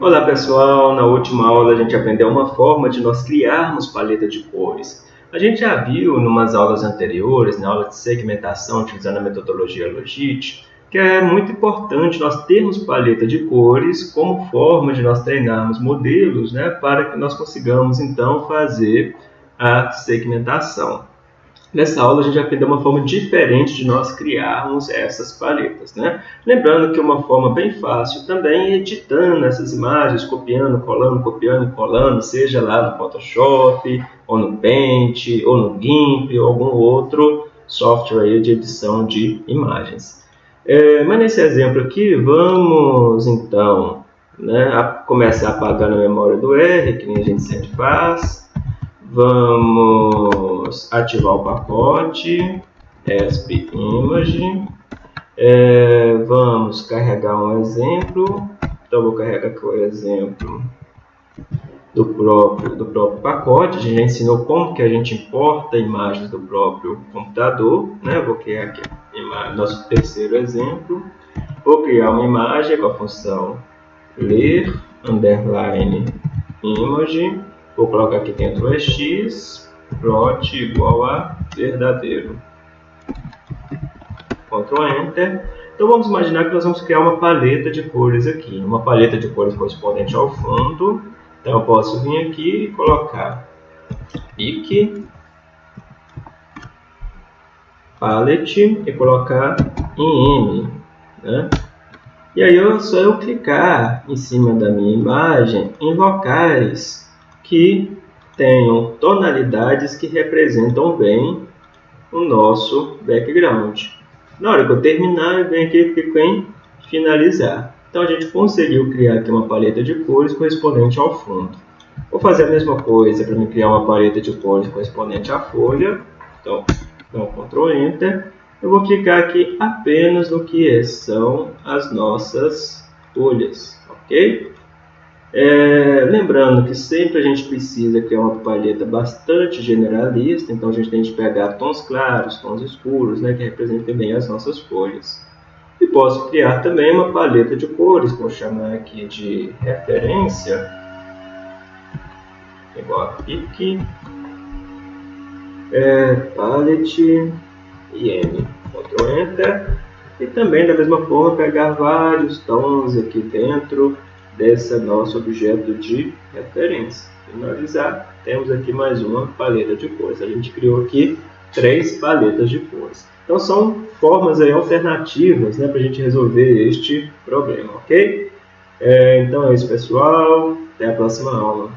Olá pessoal, na última aula a gente aprendeu uma forma de nós criarmos paleta de cores. A gente já viu em umas aulas anteriores, na aula de segmentação utilizando a metodologia Logit, que é muito importante nós termos paleta de cores como forma de nós treinarmos modelos né, para que nós consigamos então fazer a segmentação. Nessa aula a gente aprendeu uma forma diferente de nós criarmos essas paletas. Né? Lembrando que uma forma bem fácil também é editando essas imagens, copiando, colando, copiando e colando, seja lá no Photoshop, ou no Paint, ou no GIMP, ou algum outro software de edição de imagens. É, mas nesse exemplo aqui, vamos então né, a começar apagando a memória do R, que nem a gente sempre faz. Vamos ativar o pacote ESP Image. É, vamos carregar um exemplo. Então, vou carregar aqui o exemplo do próprio, do próprio pacote. A gente já ensinou como que a gente importa imagens do próprio computador. Né? Vou criar aqui nosso terceiro exemplo. Vou criar uma imagem com a função ler underline image Vou colocar aqui dentro o x, plot igual a verdadeiro. Ctrl Enter. Então vamos imaginar que nós vamos criar uma paleta de cores aqui. Uma paleta de cores correspondente ao fundo. Então eu posso vir aqui e colocar pique, palette e colocar em M. Né? E aí é só eu clicar em cima da minha imagem em locais que tenham tonalidades que representam bem o nosso background. Na hora que eu terminar, eu venho aqui e clico em finalizar. Então a gente conseguiu criar aqui uma paleta de cores correspondente ao fundo. Vou fazer a mesma coisa para me criar uma paleta de cores correspondente à folha. Então, dou um Ctrl Enter. Eu vou clicar aqui apenas no que são as nossas folhas, ok? É, lembrando que sempre a gente precisa criar uma paleta bastante generalista, então a gente tem que pegar tons claros, tons escuros, né, que representem bem as nossas folhas. E posso criar também uma paleta de cores, vou chamar aqui de referência, igual a pique, é, palette e M, Ctrl Enter, e também da mesma forma pegar vários tons aqui dentro, desse nosso objeto de referência. Finalizar, temos aqui mais uma paleta de cores. A gente criou aqui três paletas de cores. Então são formas aí alternativas né, para a gente resolver este problema, ok? É, então é isso pessoal, até a próxima aula.